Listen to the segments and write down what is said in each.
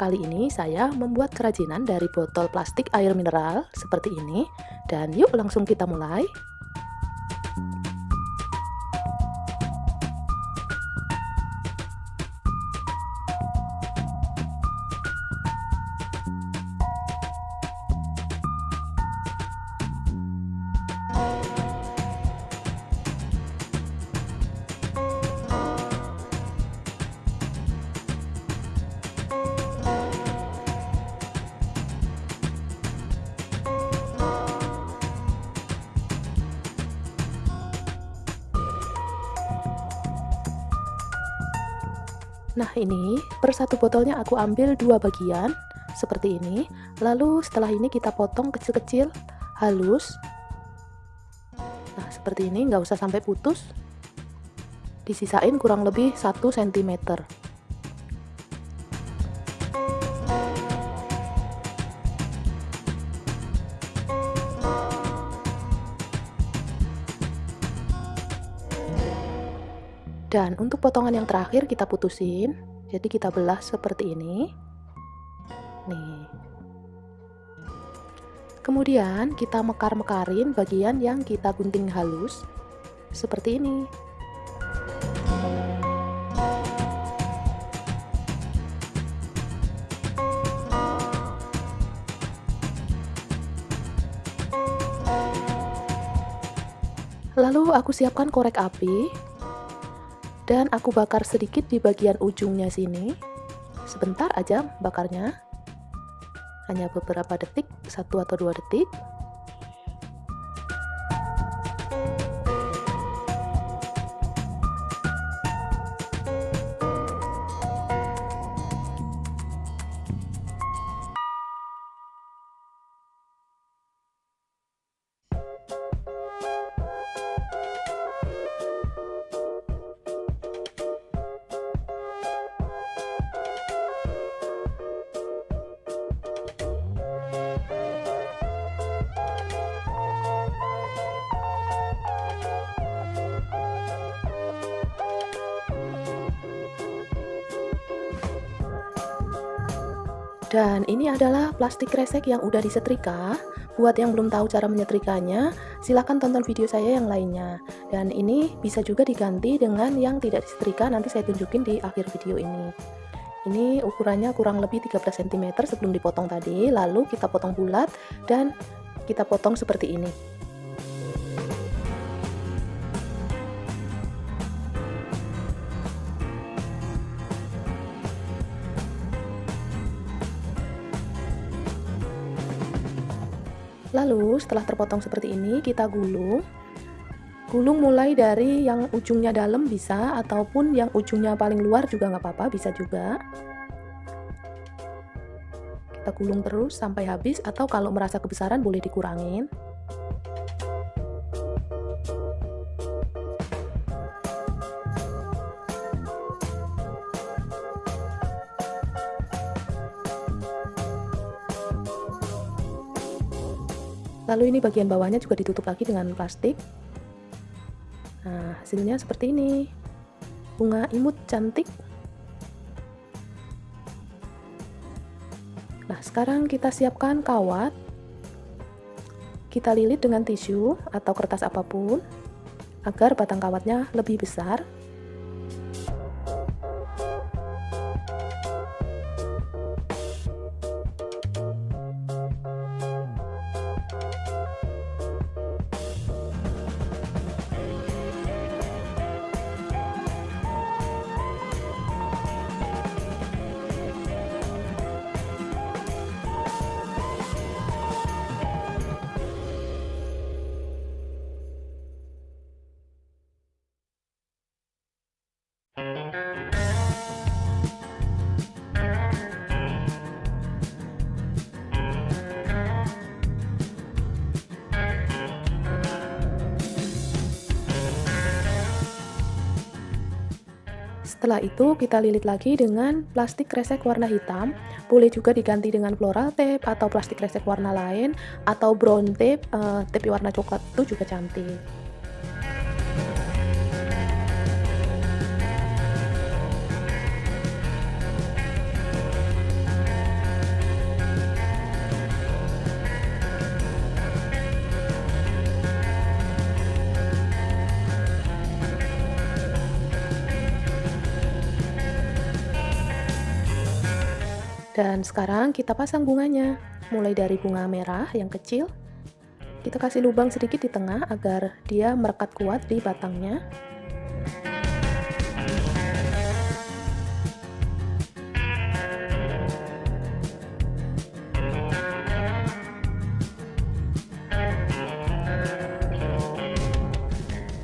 Kali ini saya membuat kerajinan dari botol plastik air mineral seperti ini dan yuk langsung kita mulai. Nah ini per satu botolnya aku ambil dua bagian seperti ini. Lalu setelah ini kita potong kecil-kecil halus. Nah seperti ini nggak usah sampai putus. Disisain kurang lebih 1 cm Dan untuk potongan yang terakhir kita putusin. Jadi kita belah seperti ini. Nih. Kemudian kita mekar-mekarin bagian yang kita gunting halus. Seperti ini. Lalu aku siapkan korek api dan aku bakar sedikit di bagian ujungnya sini. Sebentar aja bakarnya. Hanya beberapa detik satu atau dua detik Dan ini adalah plastik kresek yang udah disetrika. Buat yang belum tahu cara menyetrikanya, silahkan tonton video saya yang lainnya. Dan ini bisa juga diganti dengan yang tidak disetrika, nanti saya tunjukin di akhir video ini. Ini ukurannya kurang lebih 13 cm sebelum dipotong tadi, lalu kita potong bulat dan kita potong seperti ini. Lalu setelah terpotong seperti ini kita gulung. Gulung mulai dari yang ujungnya dalam bisa ataupun yang ujungnya paling luar juga nggak apa-apa bisa juga. Kita gulung terus sampai habis atau kalau merasa kebesaran boleh dikurangin lalu ini bagian bawahnya juga ditutup lagi dengan plastik. Nah hasilnya seperti ini. Bunga imut cantik. Nah sekarang kita siapkan kawat. Kita lilit dengan tisu atau kertas apa pun agar batang kawatnya lebih besar Setelah itu kita lilit lagi dengan plastik kresek warna hitam. Boleh juga diganti dengan floral tape atau plastik kresek warna lain Atau brown tape, uh, tape warna coklat itu juga cantik Dan sekarang kita pasang bunganya, mulai dari bunga merah yang kecil. Kita kasih lubang sedikit di tengah agar dia merekat kuat di batangnya.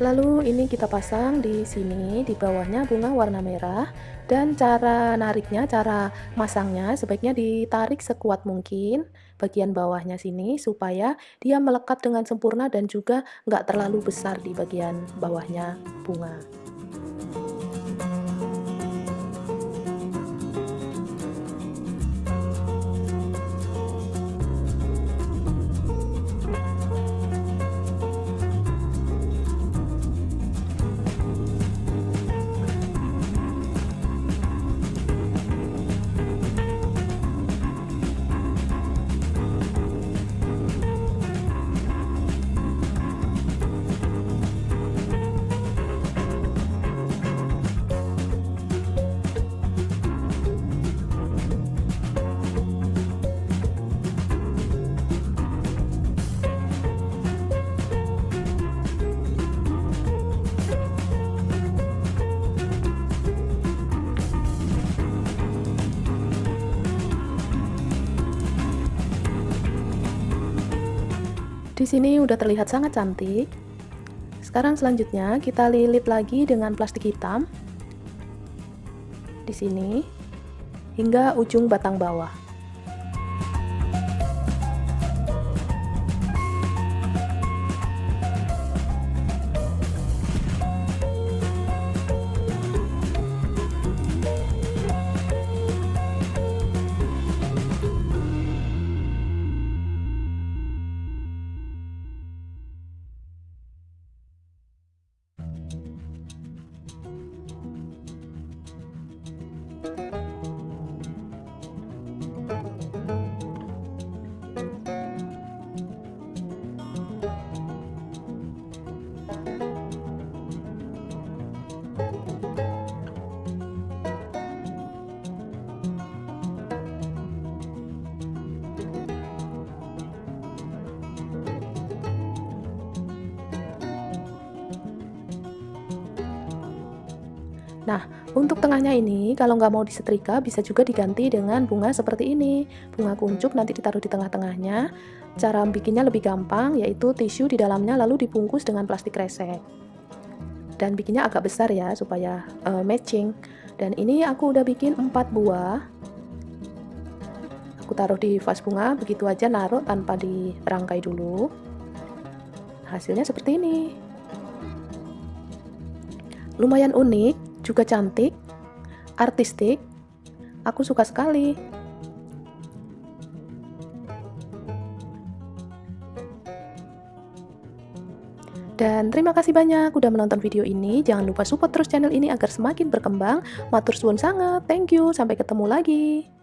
Lalu ini kita pasang di sini, di bawahnya bunga warna merah. Dan cara nariknya, cara masangnya sebaiknya ditarik sekuat mungkin bagian bawahnya sini supaya dia melekat dengan sempurna dan juga nggak terlalu besar di bagian bawahnya bunga. Di sini udah terlihat sangat cantik. Sekarang selanjutnya kita lilit lagi dengan plastik hitam di sini hingga ujung batang bawah. Nah, untuk tengahnya ini, kalau nggak mau disetrika, bisa juga diganti dengan bunga seperti ini. Bunga kuncup nanti ditaruh di tengah-tengahnya. Cara bikinnya lebih gampang, yaitu tisu di dalamnya lalu dibungkus dengan plastik resek. Dan bikinnya agak besar ya, supaya uh, matching. Dan ini aku udah bikin 4 buah. Aku taruh di vas bunga, begitu aja naruh tanpa dirangkai dulu. Hasilnya seperti ini. Lumayan unik, juga cantik, artistik. Aku suka sekali. Dan terima kasih banyak udah menonton video ini. Jangan lupa support terus channel ini agar semakin berkembang. Matur suwun sangat. Thank you. Sampai ketemu lagi.